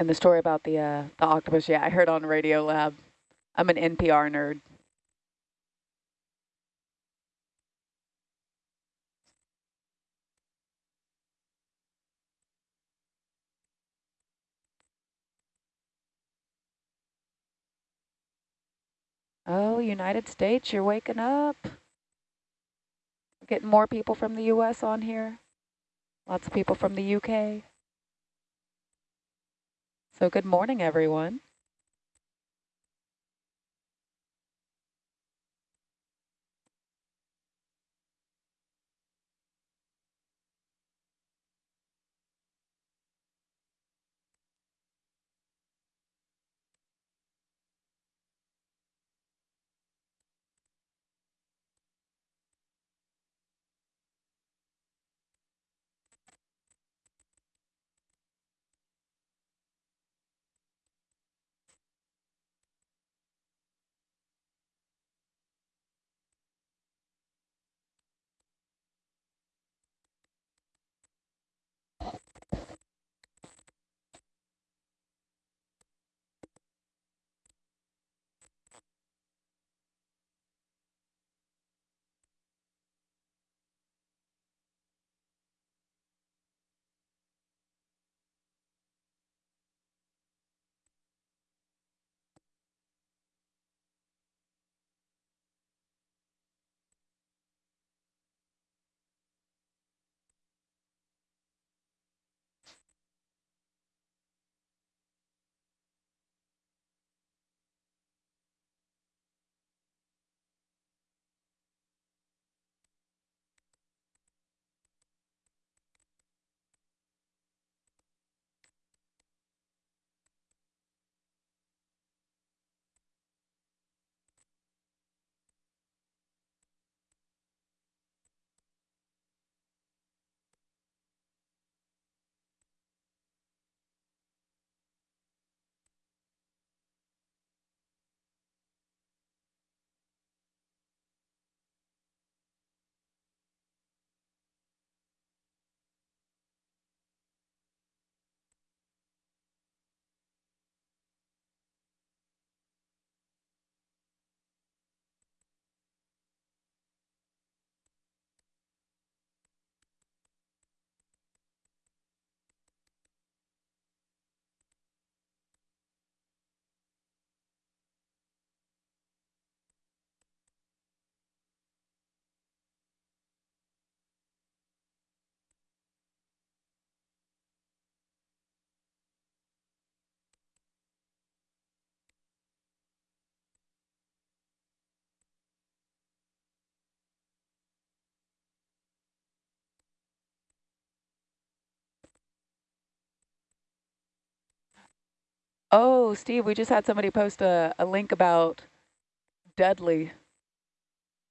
And the story about the uh, the octopus, yeah, I heard on Radiolab. I'm an NPR nerd. Oh, United States, you're waking up. getting more people from the U.S. on here. Lots of people from the UK. So good morning, everyone. Oh, Steve, we just had somebody post a, a link about Dudley.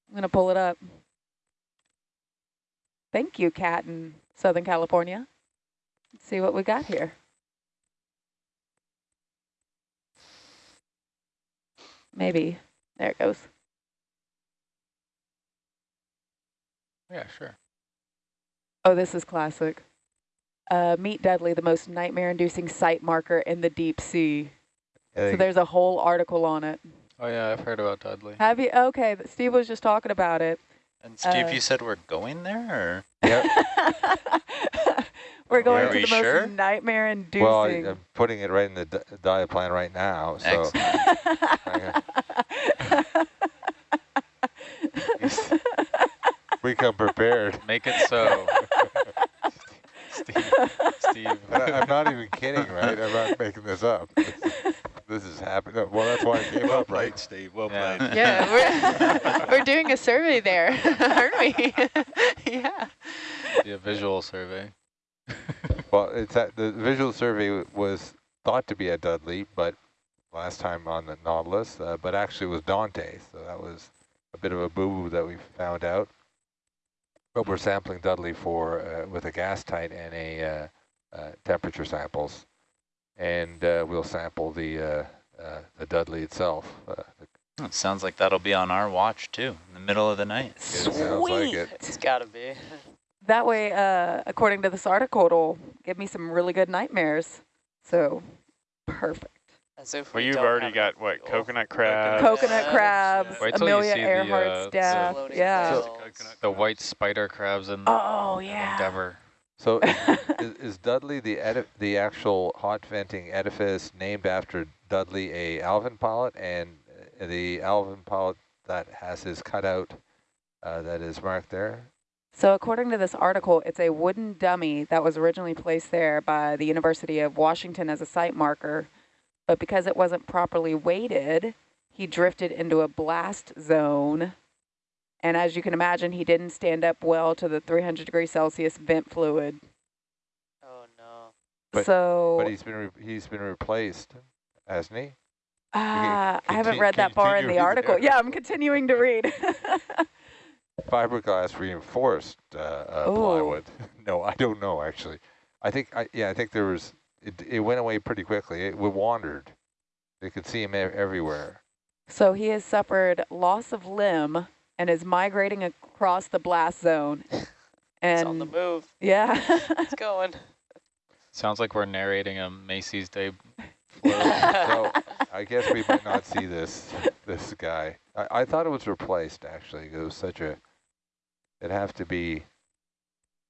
I'm going to pull it up. Thank you, Cat in Southern California. Let's see what we got here. Maybe. There it goes. Yeah, sure. Oh, this is classic. Uh, meet Dudley, the most nightmare-inducing site marker in the deep sea. So there's a whole article on it. Oh yeah, I've heard about Dudley. Have you? Okay, but Steve was just talking about it. And Steve, uh, you said we're going there? Yep. we're going to the sure? most nightmare-inducing. Well, I'm putting it right in the diet plan right now. So. we come prepared. Make it so. Steve. Steve. I'm not even kidding, right? I'm not making this up. This, this is happening. Well, that's why it came well up, played, right? Steve. Well yeah. played. Yeah, we're, we're doing a survey there, aren't we? yeah. Be a visual survey. well, it's at, the visual survey was thought to be at Dudley, but last time on the Nautilus, uh, but actually it was Dante. So that was a bit of a boo-boo that we found out. But we're sampling Dudley for uh, with a gas tight and a uh, uh temperature samples, and uh, we'll sample the uh, the Dudley itself. it sounds like that'll be on our watch too, in the middle of the night. Sweet. Like it. It's gotta be. that way, according to this article, it'll give me some really good nightmares. So perfect. As if Well, we you've already got, what, fuel. coconut crabs? Coconut Yeah. crabs, Wait till you Amelia see the, Earhart's uh, the staff. Yeah. whales. The white spider crabs in Oh, yeah. Endeavor. So is, is Dudley the edi- the actual hot venting edifice named after Dudley, a Alvin pilot, and uh, the Alvin pilot that has his cutout uh, that is marked there? So according to this article, it's a wooden dummy that was originally placed there by the University of Washington as a site marker, but because it wasn't properly weighted, he drifted into a blast zone. And as you can imagine, he didn't stand up well to the 300 degrees Celsius vent fluid. Oh no. But- so But he's been re- he's been replaced, hasn't he? uh, I haven't read that far in the article. reading. Yeah, I'm continuing to read. Fiberglass reinforced uh, uh, plywood. no, I don't know actually. I think I yeah I think there was it. It went away pretty quickly. It, wandered. They could see him everywhere. So he has suffered loss of limb and is migrating across the blast zone. It's on the move. yeah, It's going. Sounds like we're narrating a Macy's Day float. So I guess we might not see this this guy. I, I thought it was replaced actually. It was such a. It'd have to be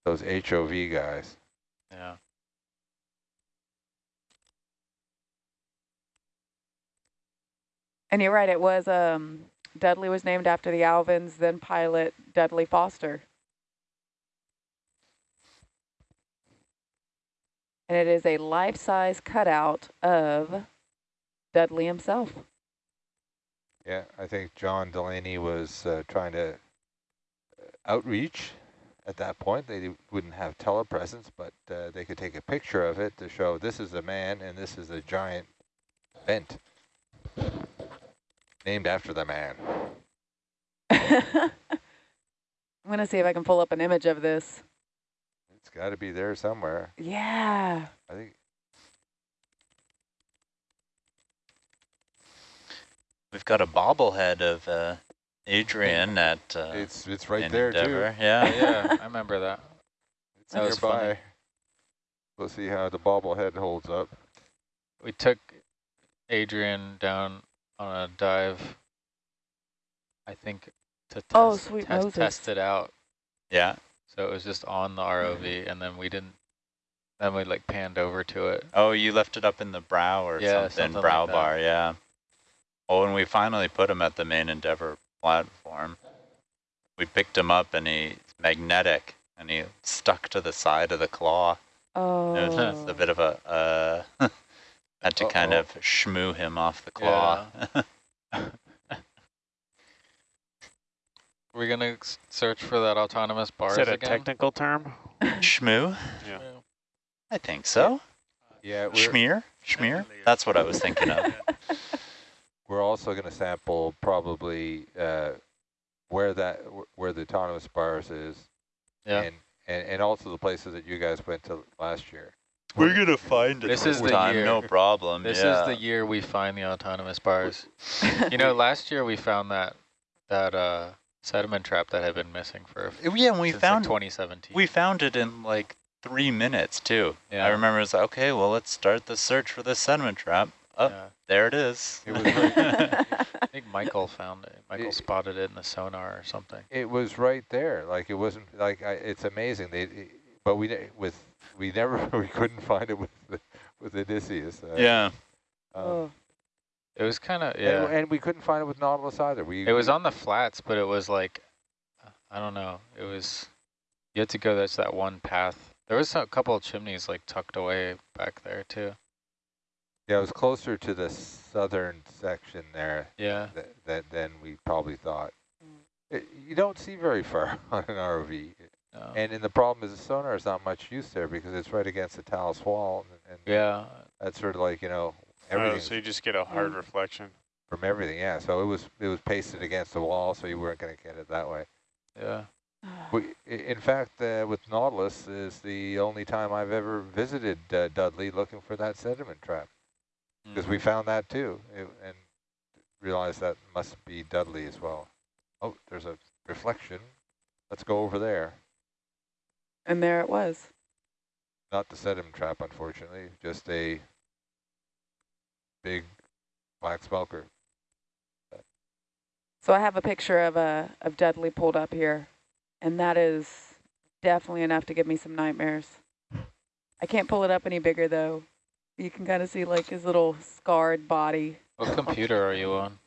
those HOV guys. yeah. And you're right. It was um, Dudley was named after the Alvins, then pilot Dudley Foster. And it is a life-size cutout of Dudley himself. Yeah, I think John Delaney was uh, trying to uh, outreach at that point. They wouldn't have telepresence, but uh, they could take a picture of it to show this is a man and this is a giant vent named after the man. I'm going to see if I can pull up an image of this. It's got to be there somewhere. Yeah. I think We've got a bobblehead of uh, Adrian at uh, it's it's right in there Endeavor. Oh, Yeah. yeah, I remember that. too. It's That was funny. nearby. We'll see how the bobblehead holds up. We took Adrian down on a dive, I think, to test, Oh, sweet test, Moses. test it out. Yeah. So it was just on the ROV, and then we didn't. Then we like panned over to it. Oh, you left it up in the brow or Yeah, something, something brow that. bar, yeah. Oh, and we finally put him at the main Endeavor platform. We picked him up and he's magnetic and he stuck to the side of the claw. Oh. It was a bit of a, uh, had to kind Uh-oh. of shmoo him off the claw. We're gonna search for that autonomous bars Is that a again. technical term? shmoo? Yeah. I think so. Yeah, we're, Schmear? Schmear? That's what I was thinking of. we're also going to sample probably uh, where that where the autonomous bars is, Yeah. and, and and also the places that you guys went to last year. We're gonna find it This is the time, year. no problem. This yeah. is the year we find the autonomous bars. you know, last year we found that that uh, sediment trap that had been missing for Yeah, we since, found like 2017. we found it in like three minutes too. Yeah. I remember it's like, okay, well let's start the search for the sediment trap. Oh, Yeah. there it is. It was right, I think Michael found it. Michael It- spotted it in the sonar or something. it was right there. Like it wasn't like I, it's amazing. They, it- but we ne- with we never we couldn't find it with the, with Odysseus. Uh, yeah. um, oh. It was kind of and, yeah. and we couldn't find it with Nautilus either. We It was we- on the flats, but it was like I don't know. It was you had to go. That's that one path. There was a couple of chimneys like tucked away back there too. Yeah, it was closer to the southern section there Yeah. that, that than we probably thought. Mm. It, you don't see very far on an ROV. No. And and the problem is the sonar is not much use there because it's right against the talus wall, and, and yeah. that's sort of like you know Oh, everything so you just get a hard reflection. from everything. Yeah, so it was it was pasted against the wall, so you weren't going to get it that way. Yeah. We, in fact, uh, with Nautilus is the only time I've ever visited uh, Dudley looking for that sediment trap because Mm. we found that too, it, and realized that must be Dudley as well. Oh, there's a reflection. Let's go over there. And there it was. Not the sediment trap, unfortunately, just a big black smoker. So I have a picture of a of Dudley pulled up here, and that is definitely enough to give me some nightmares. I can't pull it up any bigger though. You can kind of see like his little scarred body. What computer are you on?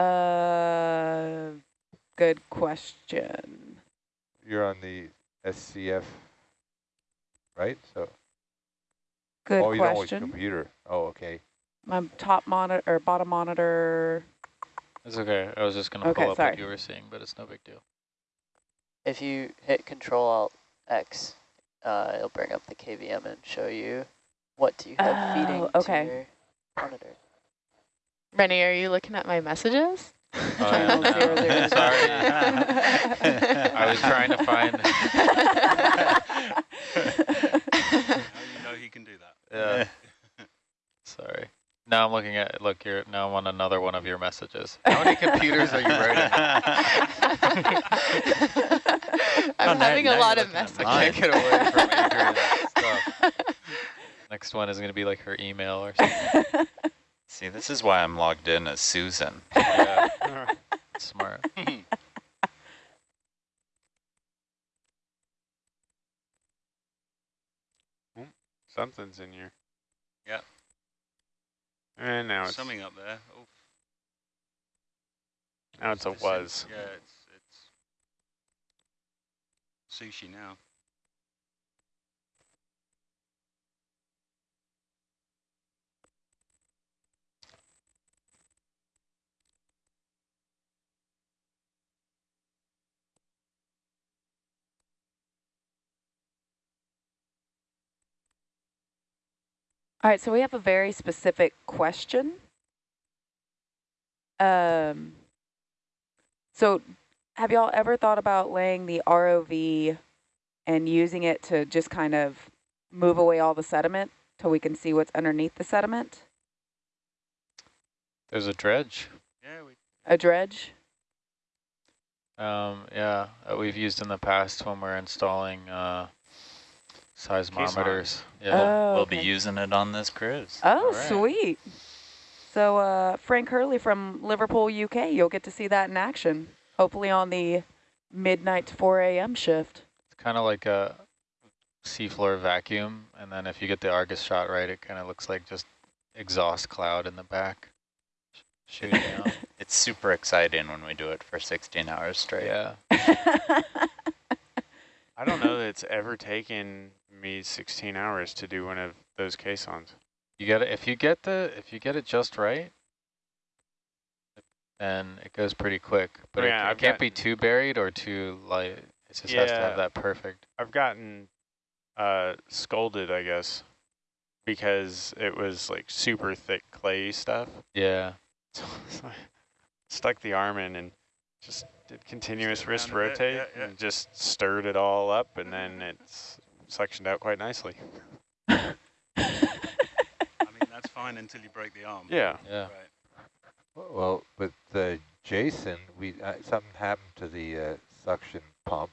Uh, good question. You're on the SCF, right? So Good oh, you know which question. computer? Oh, okay. My top monitor or bottom monitor. It's okay. I was just gonna Okay, pull up sorry. what you were seeing, but it's no big deal. If you hit Control Alt X, uh, it'll bring up the KVM and show you what do you have feeding Oh, okay. to your monitor. Rennie, are you looking at my messages? Oh, yeah, no. Sorry. I was trying to find. Now you know he can do that. Yeah. Sorry. Now I'm looking at. Look, you're now I'm on another one of your messages. How many computers are you writing? I'm Oh, having now a you're lot of messages. I can't get away from Adrian's stuff. Next one is going to be like her email or something. See, this is why I'm logged in as Susan. Yeah, smart. Something's in here. Yeah. And now it's Something up there. Oh, now it's a it's- was. Yeah, it's it's sushi now. All right, so we have a very specific question. Um, so have y'all ever thought about laying the ROV and using it to just kind of move away all the sediment till we can see what's underneath the sediment? There's a dredge. Yeah, we A dredge? Um, yeah, that we've used in the past when we're installing uh, seismometers. Yeah. Oh, We'll be okay. using it on this cruise. Oh, All right. sweet. So uh, Frank Hurley from Liverpool, UK, you'll get to see that in action, hopefully on the midnight to 4 a.m. shift. It's kind of like a seafloor vacuum, and then if you get the Argus shot right, it kind of looks like just exhaust cloud in the back sh- shooting out. It's super exciting when we do it for 16 hours straight. yeah. I don't know that it's ever taken me 16 hours to do one of those caissons. You get it if you get the if you get it just right, then it goes pretty quick. But Oh, it, yeah, it can't be too buried or too light. It just has to have that perfect. I've gotten uh, scolded, I guess, because it was like super thick clay stuff. Yeah. So I stuck the arm in and just did continuous wrist around bit, rotate yeah, yeah. and just stirred it all up and then it's suctioned out quite nicely. I mean that's fine until you break the arm. Yeah. Yeah. Right. Well, with the Jason, we uh, something happened to the uh, suction pump,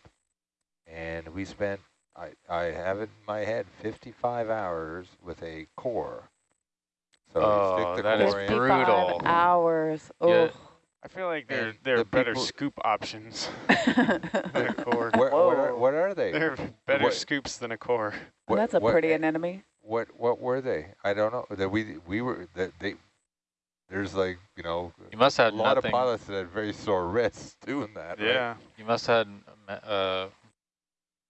and we spent I I have it in my head 55 hours with a core. So you Oh, stick the that is core in. brutal. 55 hours. Yeah. I feel like there And there are the better people- scoop options than a core. Where, what, are, Whoa. what are they? There are better What- scoops than a core. What- That's a what- pretty anemone. What what were they? I don't know. That we we were that they. There's like you know You must have a lot nothing. of pilots that had very sore wrists doing that. right? Yeah. You must have had uh,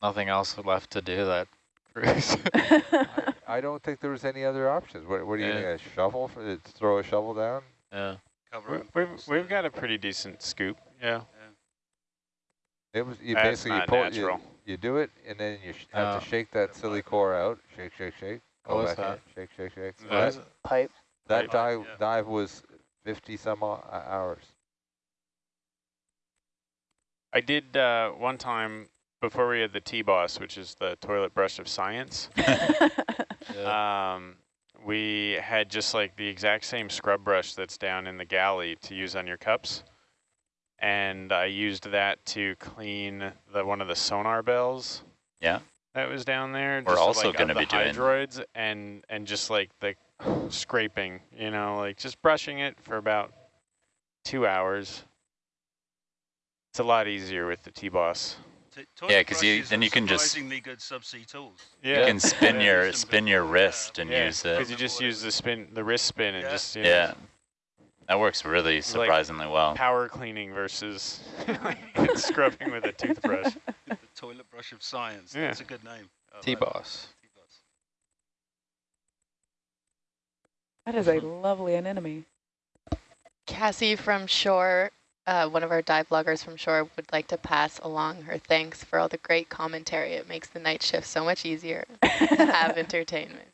nothing else left to do that cruise. I, I don't think there was any other options. What what are you Yeah. gonna a shovel for throw a shovel down? yeah. Cover We- it. We've we've got a pretty decent scoop. Yeah. It was you That's basically you pull you, you do it and then you sh have to shake that silly core out. Shake shake shake. What Go was back in, that? Shake shake shake. So What that is it? Pipe. that Right. dive Yeah. dive was fifty some uh, hours. I did uh, one time before we had the T-Boss, which is the toilet brush of science. yeah. Um, we had just like the exact same scrub brush that's down in the galley to use on your cups. And I used that to clean the one of the sonar bells. Yeah. That was down there. We're just, also like, gonna be doing- hydroids and and just like the scraping, you know, like just brushing it for about two hours. It's a lot easier with the T-Boss. T- Yeah, because you- then you can just- good subsea tools. You can spin Yeah. your spin your before, yeah. wrist and Yeah, use it. because you just use the spin, the wrist spin, and Yeah. just you know, Yeah, that works really like surprisingly well. power cleaning versus scrubbing with a toothbrush. the toilet brush of science. Yeah. That's a good name. I like T-Boss. That is a lovely anemone. Cassie from shore, uh, one of our dive loggers from shore, would like to pass along her thanks for all the great commentary. It makes the night shift so much easier to have entertainment.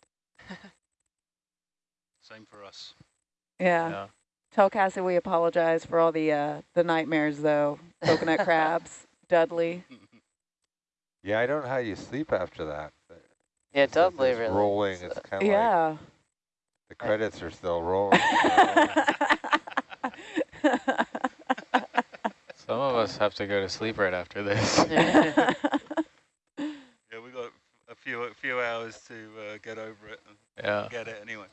Same for us. Yeah. Yeah. Tell Cassie we apologize for all the uh, the nightmares though. Coconut crabs, Dudley. Yeah, I don't know how you sleep after that. Yeah, It's just Dudley this really. rolling. It's uh, kind of like Yeah. the credits are still rolling. you know? Some of us have to go to sleep right after this. Yeah, we got a few a few hours to uh, get over it and Yeah. get it anyway.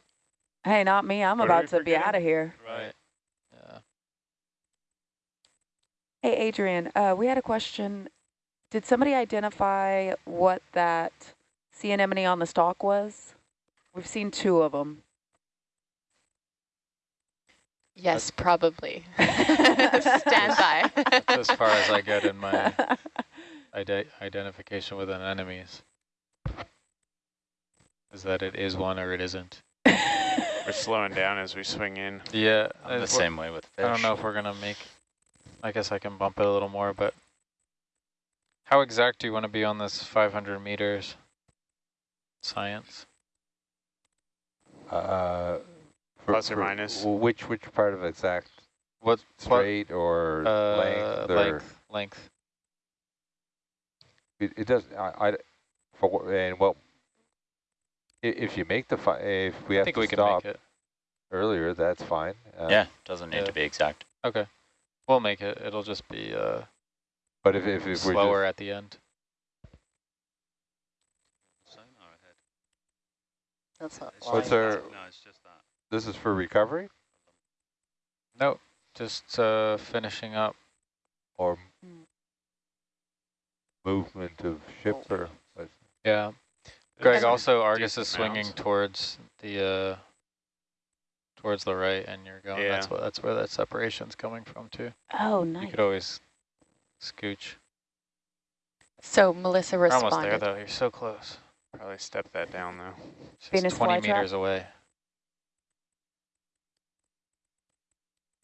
hey, not me. I'm What about to be out of here. Right. Yeah. Hey, Adrian, uh, we had a question. Did somebody identify what that sea anemone on the stalk was? We've seen two of them. Yes, probably. Stand by. That's as far as I get in my ide identification with anemones. Is that it is one or it isn't. We're slowing down as we swing in. Yeah. I'm the same way with fish. I don't know if we're gonna make. I guess I can bump it a little more, but how exact do you want to be on this 500 meters? Science. uh, for- Plus or minus. Which which part of exact? What Straight or uh, length or length? Length. it, it does. I, I for and well, if you make the fi if we I have think to we can stop make it. earlier, that's fine. Uh, Yeah, doesn't need yeah. to be exact. Okay. We'll make it. It'll just be uh, But if if, if we're slower just, at the end. That's not What's our- No, it's just that. This is for recovery No, just uh, finishing up. or Mm. movement of ship Oh. or? Yeah. Greg, also Argus is swinging mounts. towards the uh, towards the right, and you're going. That's Yeah. what. That's where that separation's coming from too. oh, nice. You could always scooch. so Melissa We're almost there though. You're so close. Probably step that down though. It's Venus 20 meters away.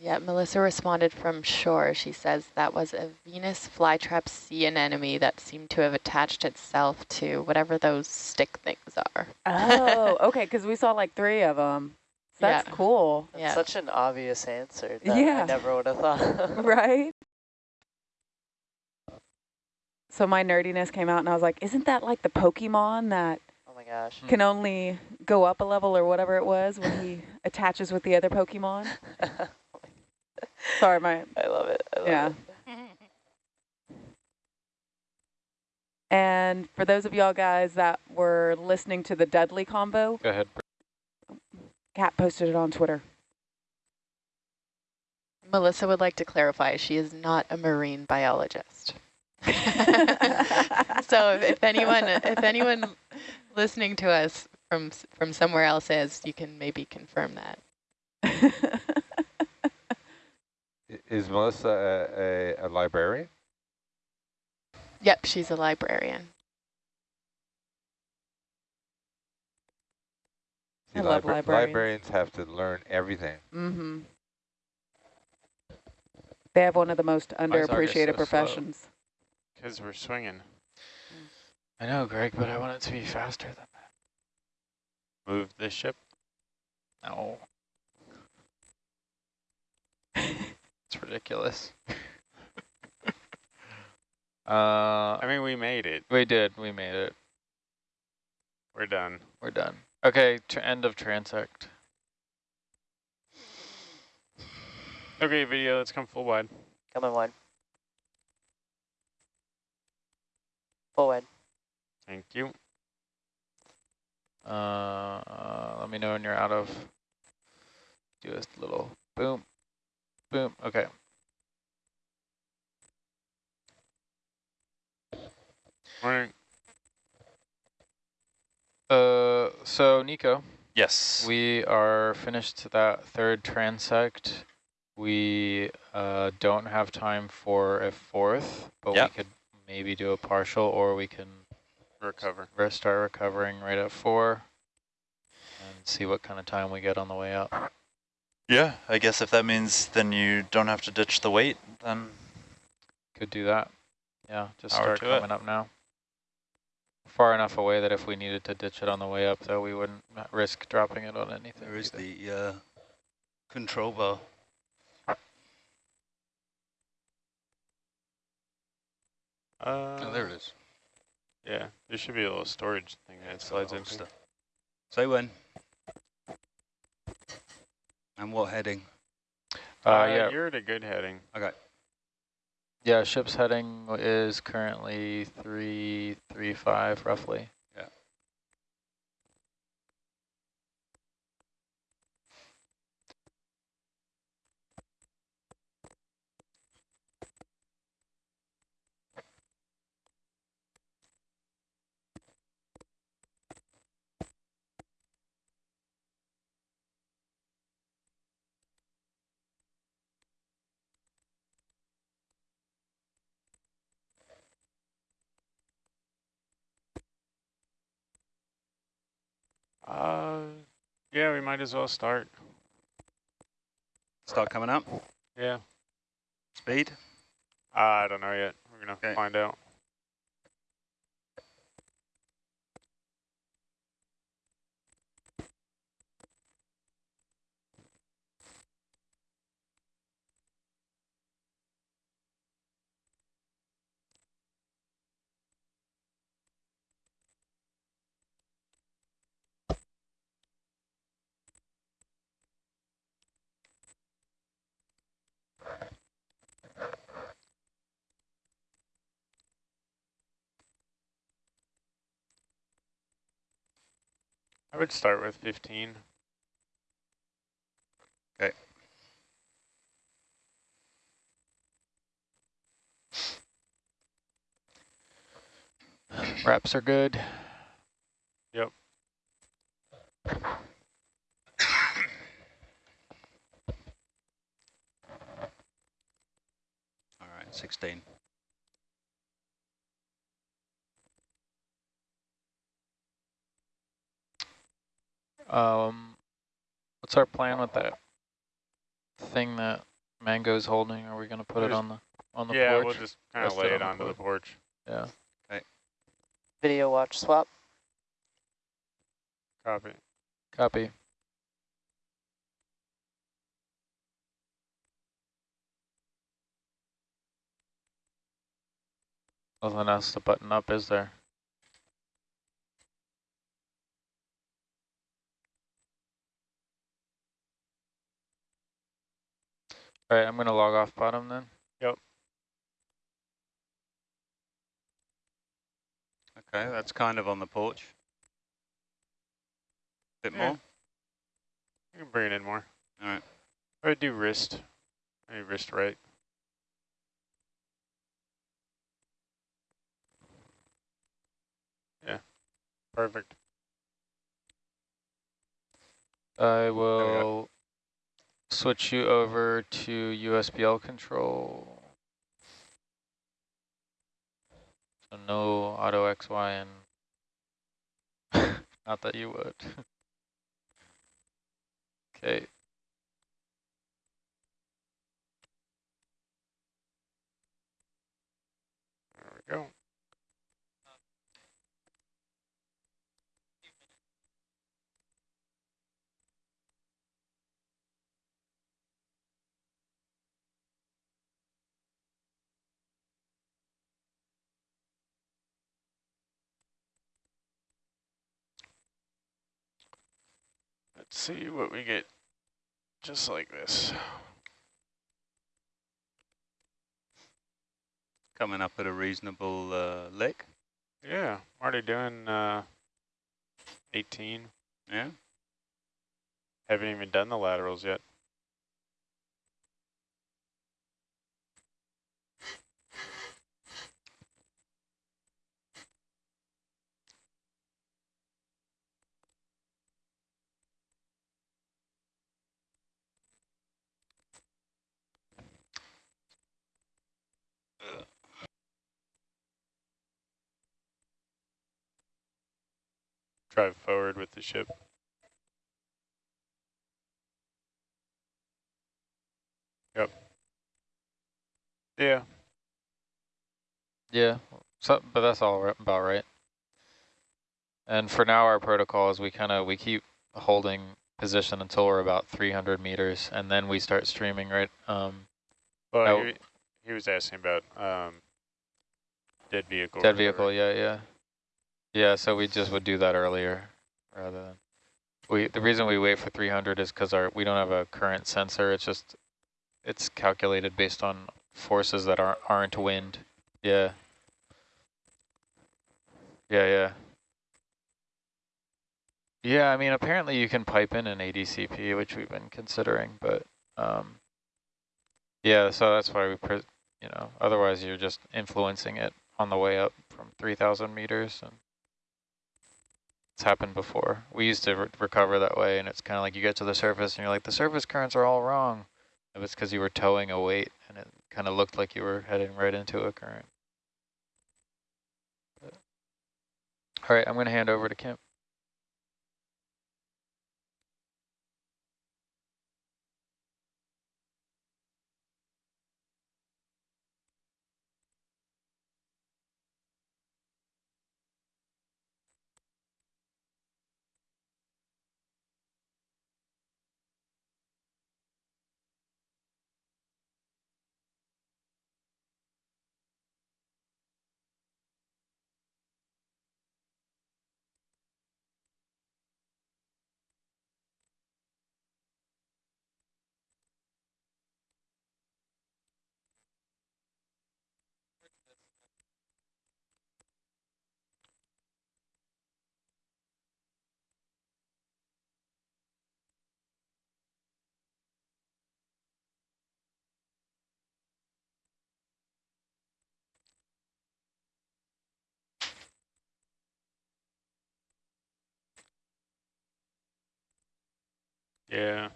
Yeah, Melissa responded from shore. She says that was a Venus flytrap sea anemone that seemed to have attached itself to whatever those stick things are. Oh, okay, because we saw like three of them. That's Yeah. cool, That's Yeah. such an obvious answer that Yeah. I never would have thought. right? So my nerdiness came out and I was like, isn't that like the Pokemon that oh my gosh. can only go up a level or whatever it was when he attaches with the other Pokemon? Sorry, my, I love it. I love yeah. it. And for those of y'all guys that were listening to the Dudley combo, Go ahead. Kat posted it on Twitter. Melissa would like to clarify she is not a marine biologist. so if, if anyone if anyone listening to us from from somewhere else is, you can maybe confirm that. I- Is Melissa a, a, a librarian? Yep, she's a librarian. I love libra- librarians. Librarians have to learn everything. mm-hmm. They have one of the most Argus so underappreciated professions. Because we're swinging. I know, Greg, but I want it to be faster than that. Move this ship. No. it's ridiculous. uh, I mean, we made it. we did. We made it. We're done. We're done. Okay, tr end of transect. Okay, video, let's come full wide. Coming one. Full wide. Thank you. Uh, uh, let me know when you're out of. Do a little boom, boom. Okay. Morning. Uh, so Nico, Yes. we are finished that third transect. We uh, don't have time for a fourth, but Yep. we could maybe do a partial, or we can Recover. start recovering right at four and see what kind of time we get on the way up. Yeah, I guess if that means then you don't have to ditch the weight, then Could do that. Yeah, just Power start to it. coming up now. Far enough away that if we needed to ditch it on the way up, though, we wouldn't risk dropping it on anything. There is either. the uh, control bar. Uh, oh, there it is. Yeah, there should be a little storage thing that It's got a slides in. holster. Say when. And what heading? Uh, yeah, You're at a good heading. Okay. yeah. Ship's heading is currently three, three, five, roughly. Uh, yeah, we might as well start. Start coming up. Yeah. Speed. I don't know yet. We're gonna Okay. find out. I would start with 15. Okay. Wraps are good. Yep. All right, 16. Um, what's our plan with that thing that Mango's holding? Are we gonna put it Just- on the on the yeah, porch? we'll just kind of Rest it lay on it the onto the porch. yeah. Video watch swap. Copy. Copy. Nothing else to button up, is there? All right, I'm gonna log off bottom then. Yep. Okay, that's kind of on the porch. Bit Yeah. more. You can bring it in more. All right. Or do wrist. Maybe wrist right. Yeah. Perfect. I will switch you over to USBL control. So no auto XY and not that you would. okay. There we go. Let's see what we get just like this. Coming up at a reasonable uh, lick. Yeah, already doing uh, 18. Yeah. Haven't even done the laterals yet. Drive forward with the ship. Yep. Yeah. Yeah, so, but that's all about right. And for now, our protocol is we kind of, we keep holding position until we're about 300 meters, and then we start streaming, right? Um, Well, he, he was asking about um, dead vehicle. dead vehicle, yeah, yeah. Yeah, so we just would do that earlier, rather than, we, the reason we wait for 300 is because our, we don't have a current sensor, it's just, it's calculated based on forces that aren't, aren't wind. Yeah. Yeah, yeah. Yeah, I mean, apparently you can pipe in an ADCP, which we've been considering, but um, yeah, so that's why we, you know, otherwise you're just influencing it on the way up from 3,000 meters. and It's happened before. We used to re recover that way, and it's kind of like you get to the surface and you're like, the surface currents are all wrong. It was because you were towing a weight, and it kind of looked like you were heading right into a current. But- All right, I'm going to hand over to Kim. Yeah.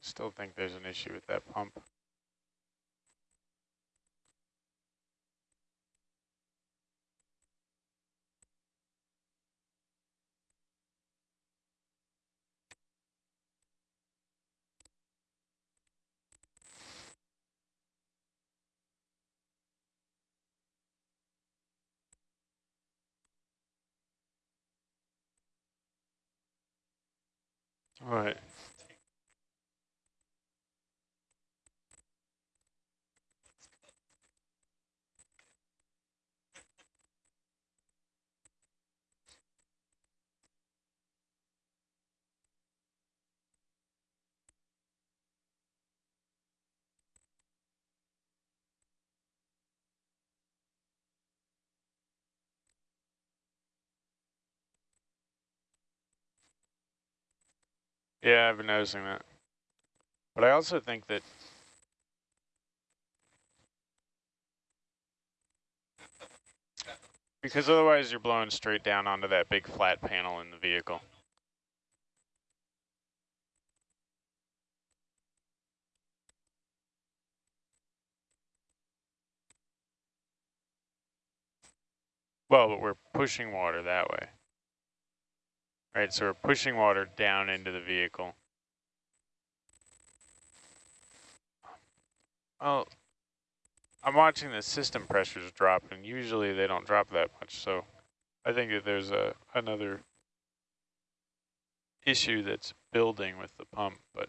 Still think there's an issue with that pump. All right. Yeah, I've been noticing that. But I also think that because otherwise you're blowing straight down onto that big flat panel in the vehicle. Well, but we're pushing water that way. Right, so we're pushing water down into the vehicle. Oh, I'm watching the system pressures drop, and usually they don't drop that much. So I think that there's a another issue that's building with the pump, but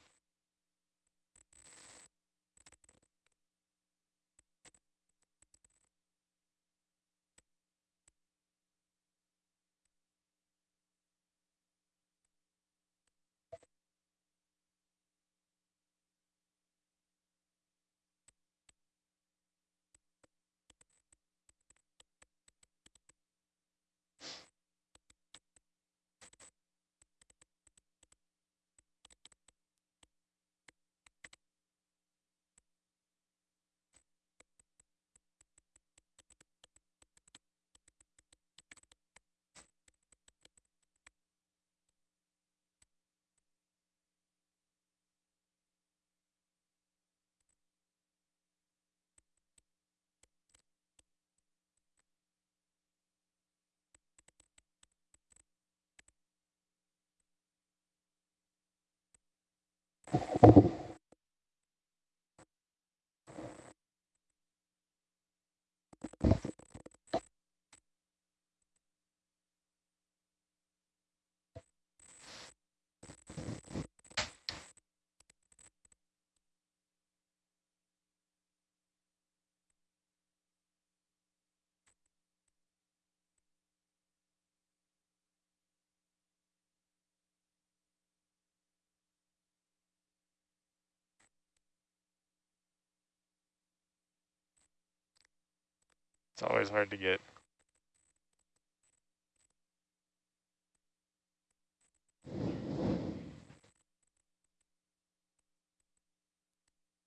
It's always hard to get.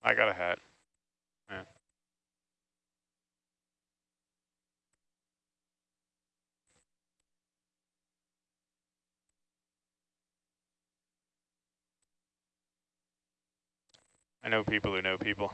I got a hat. Yeah. I know people who know people.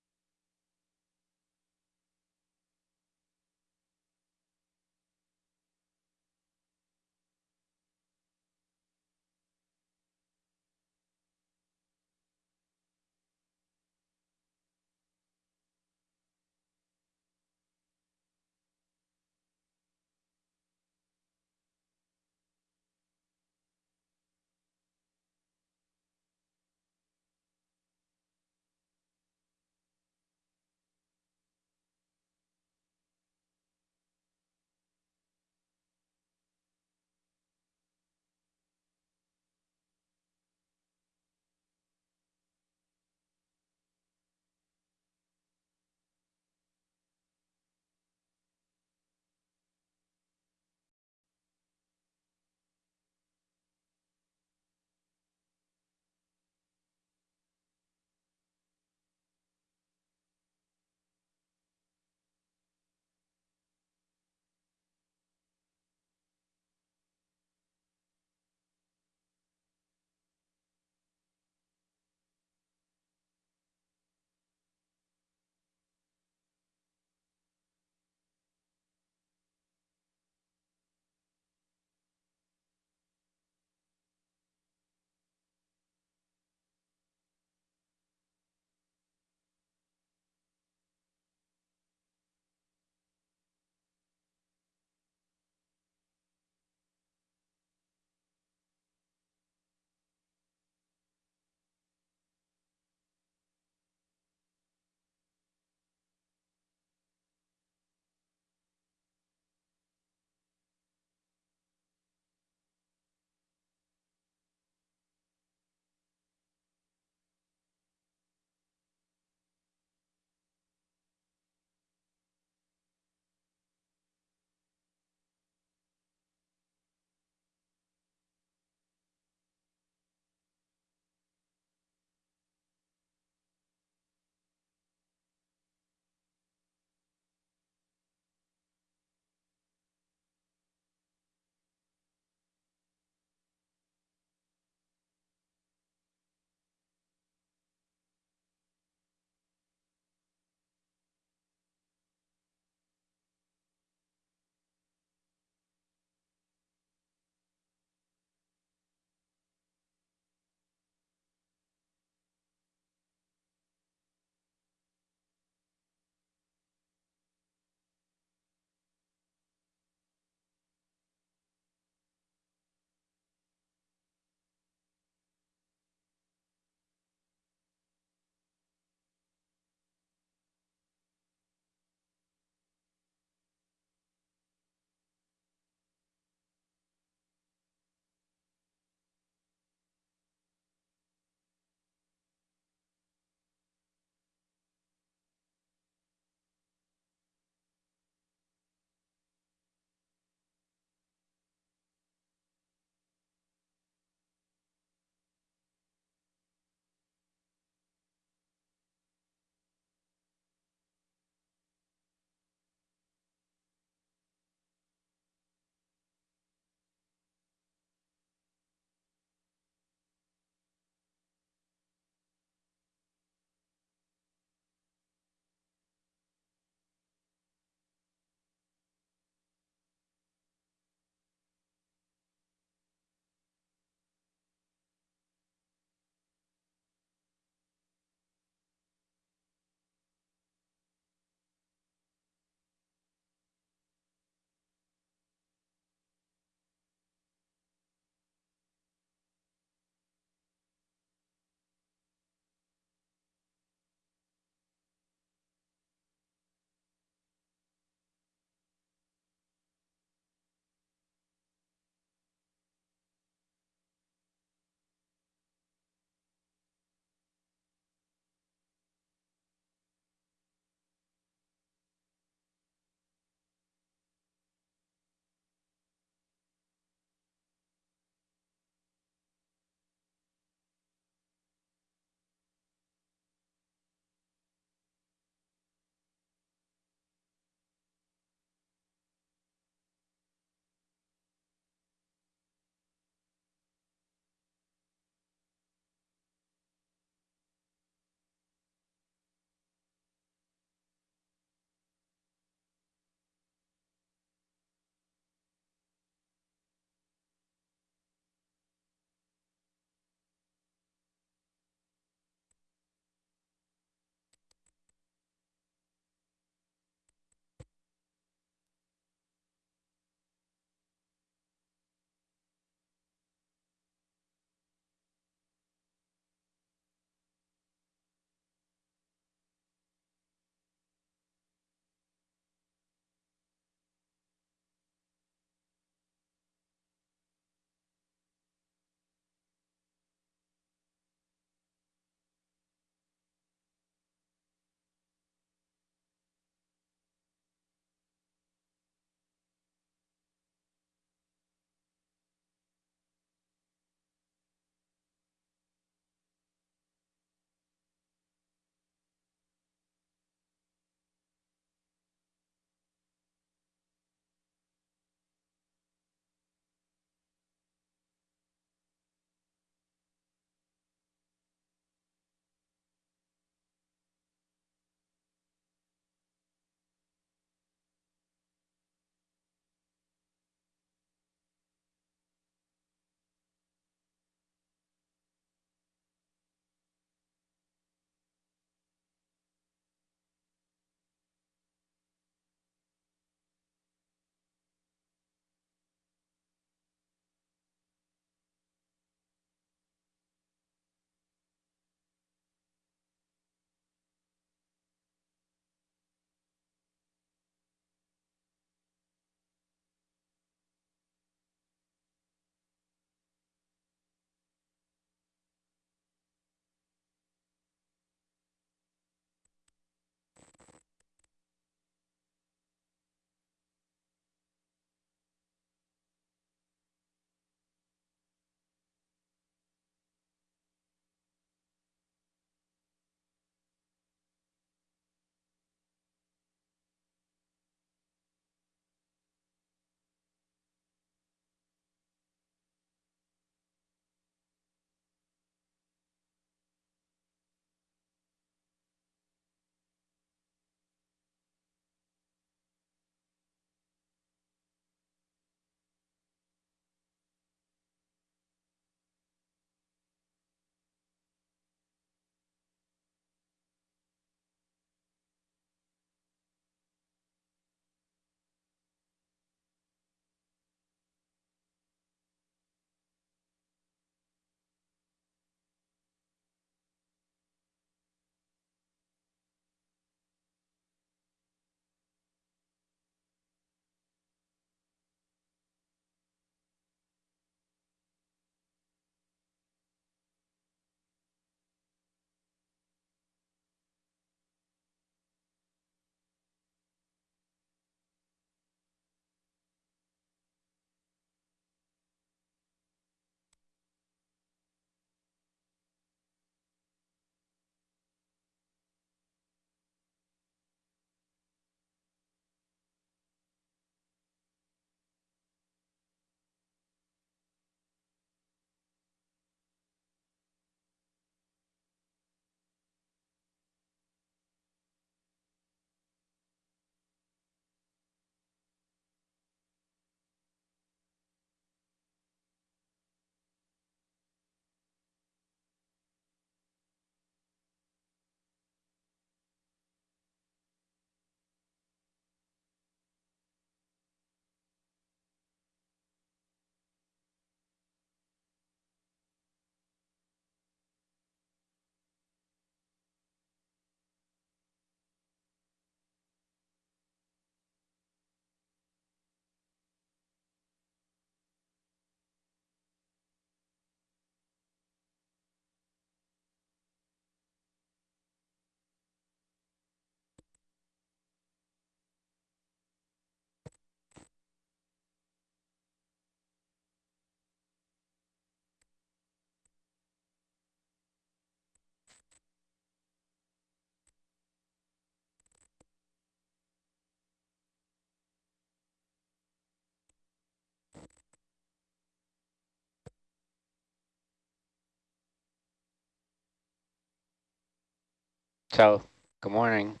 So, good morning.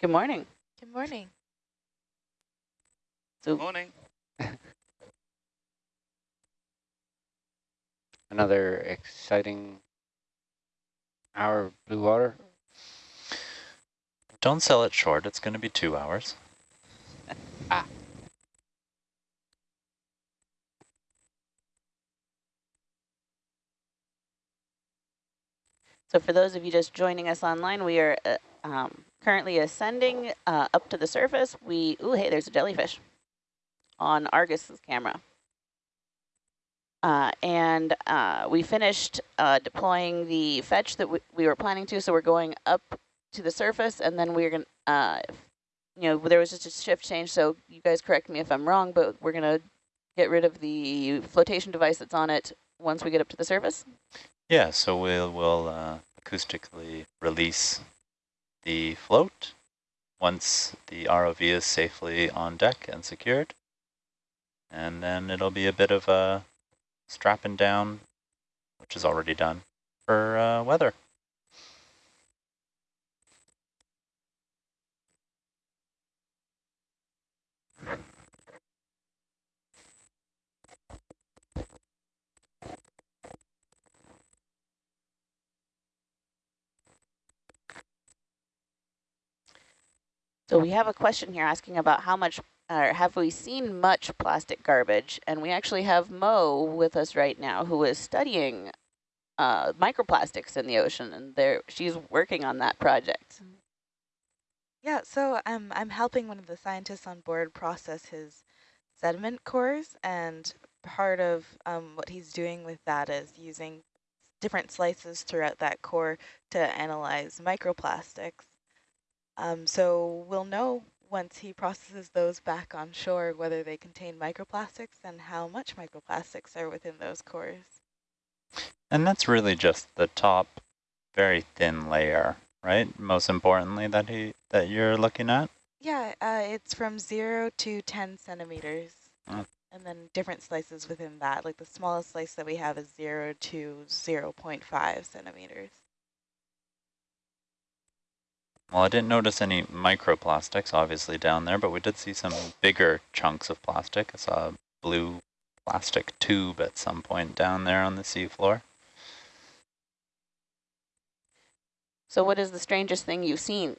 Good morning. Good morning. So Morning. Another exciting hour of blue water. Don't sell it short. It's going to be two hours. Ah. So for those of you just joining us online, we are uh, um, currently ascending uh, up to the surface. We, ooh, hey, there's a jellyfish on Argus's camera. Uh, and uh, we finished uh, deploying the fetch that we, we were planning to, so we're going up to the surface, and then we're going to, uh, you know, there was just a shift change, so you guys correct me if I'm wrong, but we're going to get rid of the flotation device that's on it once we get up to the surface. Yeah, so we'll, we'll uh, acoustically release the float once the ROV is safely on deck and secured. And then it'll be a bit of a strapping down, which is already done, for uh, weather. So we have a question here asking about how much, or have we seen much plastic garbage? And we actually have Mo with us right now who is studying uh, microplastics in the ocean, and there she's working on that project. Yeah, so um, I'm helping one of the scientists on board process his sediment cores, and part of um, what he's doing with that is using different slices throughout that core to analyze microplastics. Um, so we'll know once he processes those back on shore whether they contain microplastics and how much microplastics are within those cores. And that's really just the top very thin layer, right? Most importantly that he that you're looking at? Yeah, uh, it's from 0 to 10 centimeters. Oh. And then different slices within that. Like the smallest slice that we have is 0 to 0 0.5 centimeters. Well, I didn't notice any microplastics obviously down there, but we did see some bigger chunks of plastic. I saw a blue plastic tube at some point down there on the seafloor. So what is the strangest thing you've seen?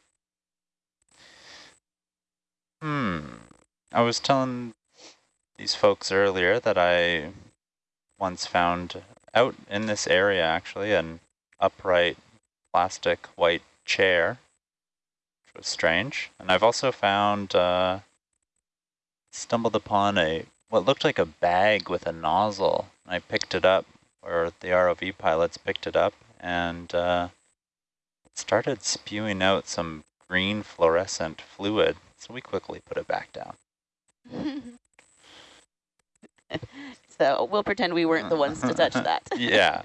Hmm. I was telling these folks earlier that I once found out in this area actually an upright plastic white chair, was strange. And I've also found, uh, stumbled upon a what looked like a bag with a nozzle. I picked it up, or the ROV pilots picked it up, and uh, it started spewing out some green fluorescent fluid. So we quickly put it back down. so we'll pretend we weren't the ones to touch that. yeah.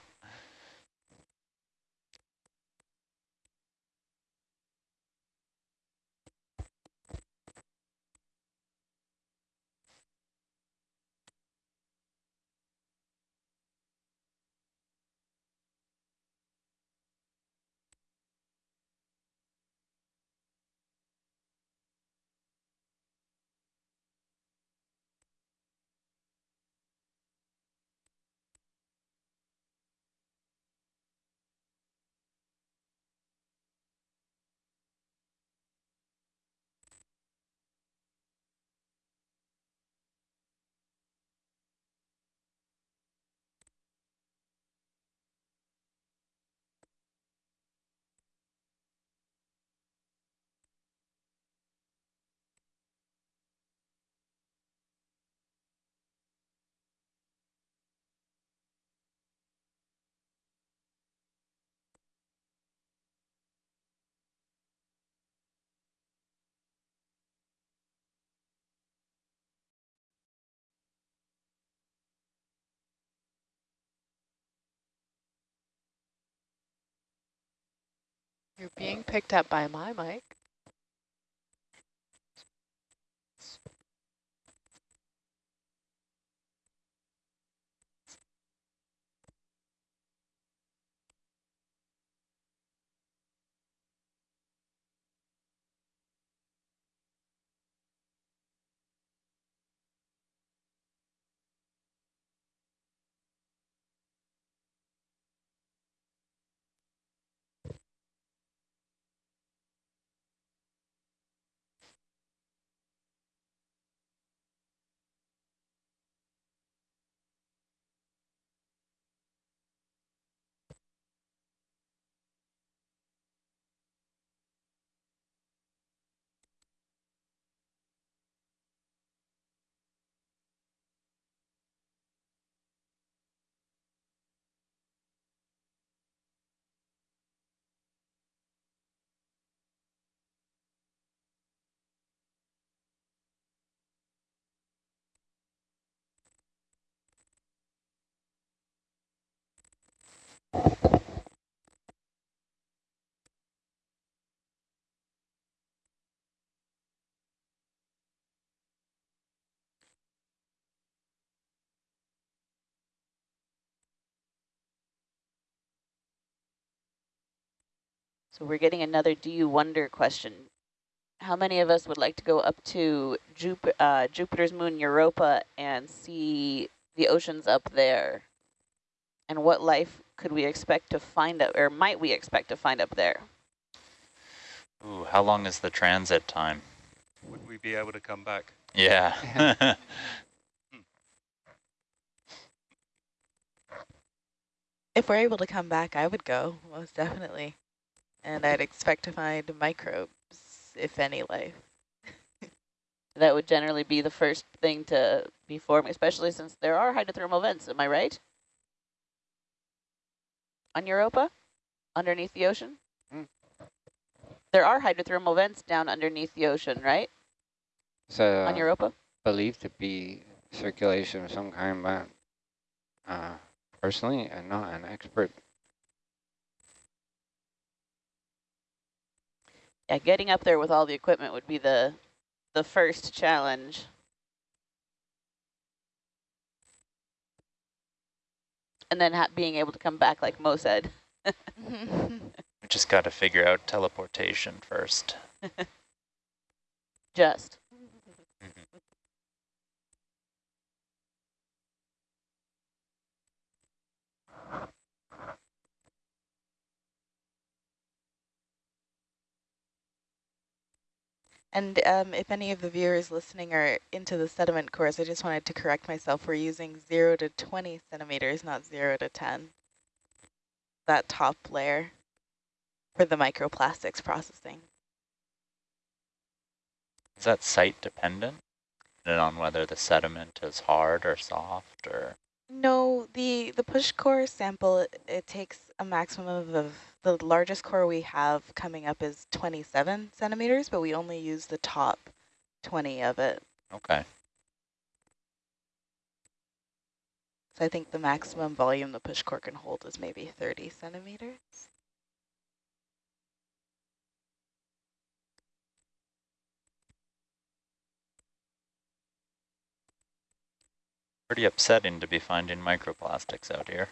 You're being picked up by my mic. So we're getting another do you wonder question. How many of us would like to go up to Jup uh, Jupiter's moon Europa and see the oceans up there? And what life could we expect to find up, or might we expect to find up there? Ooh, how long is the transit time? Would we be able to come back? Yeah. If we're able to come back, I would go, most definitely. And I'd expect to find microbes, if any life. That would generally be the first thing to be formed, especially since there are hydrothermal vents, am I right? On Europa? Underneath the ocean? Mm. There are hydrothermal vents down underneath the ocean, right? So On Europa? believed to be circulation of some kind, but uh, personally, I'm not an expert. Yeah, getting up there with all the equipment would be the the first challenge. And then ha being able to come back like Mo said. we just got to figure out teleportation first. Just. And um, if any of the viewers listening are into the sediment cores, I just wanted to correct myself. We're using 0 to 20 centimeters, not 0 to 10. That top layer for the microplastics processing. Is that site dependent? On whether the sediment is hard or soft or? No, the, the push core sample, it, takes a maximum of, of, the largest core we have coming up is 27 centimeters, but we only use the top 20 of it. Okay. So I think the maximum volume the push core can hold is maybe 30 centimeters. Pretty upsetting to be finding microplastics out here.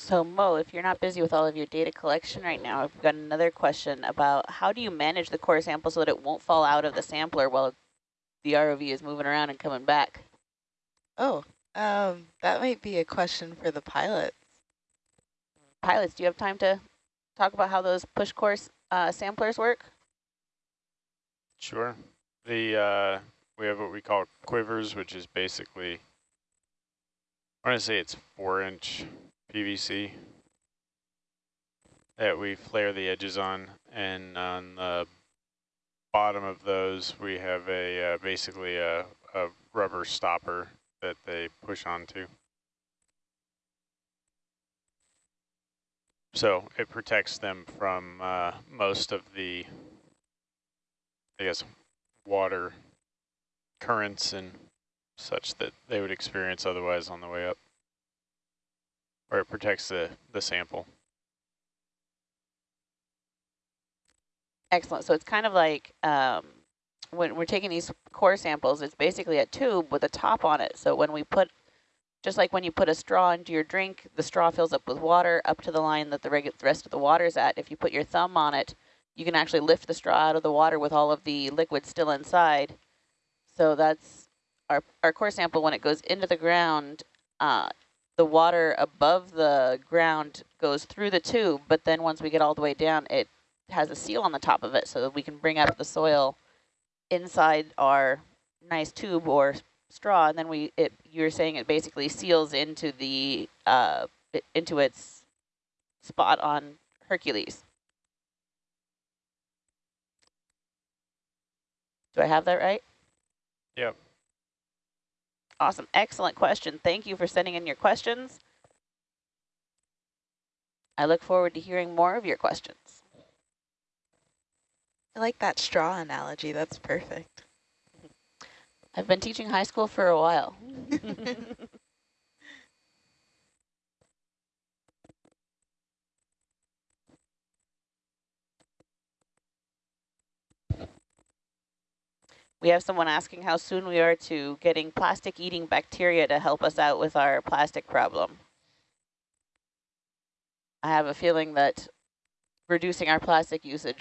So Mo, if you're not busy with all of your data collection right now, I've got another question about how do you manage the core sample so that it won't fall out of the sampler while the ROV is moving around and coming back? Oh, um, that might be a question for the pilots. Pilots, do you have time to talk about how those push core uh, samplers work? Sure. The uh, we have what we call quivers, which is basically I want to say it's four inch PVC that we flare the edges on, and on the bottom of those we have a uh, basically a, a rubber stopper that they push onto. So it protects them from uh, most of the, I guess, water currents and such that they would experience otherwise on the way up. Or it protects the, the sample. Excellent. So it's kind of like um, when we're taking these core samples, it's basically a tube with a top on it. So when we put, just like when you put a straw into your drink, the straw fills up with water up to the line that the, the rest of the water is at. If you put your thumb on it, you can actually lift the straw out of the water with all of the liquid still inside. So that's our, our core sample when it goes into the ground, uh, the water above the ground goes through the tube, but then once we get all the way down, it has a seal on the top of it so that we can bring up the soil inside our nice tube or straw, and then we it you're saying it basically seals into the uh into its spot on Hercules. Do I have that right? Yep. Awesome. Excellent question. Thank you for sending in your questions. I look forward to hearing more of your questions. I like that straw analogy. That's perfect. I've been teaching high school for a while. We have someone asking how soon we are to getting plastic eating bacteria to help us out with our plastic problem. I have a feeling that reducing our plastic usage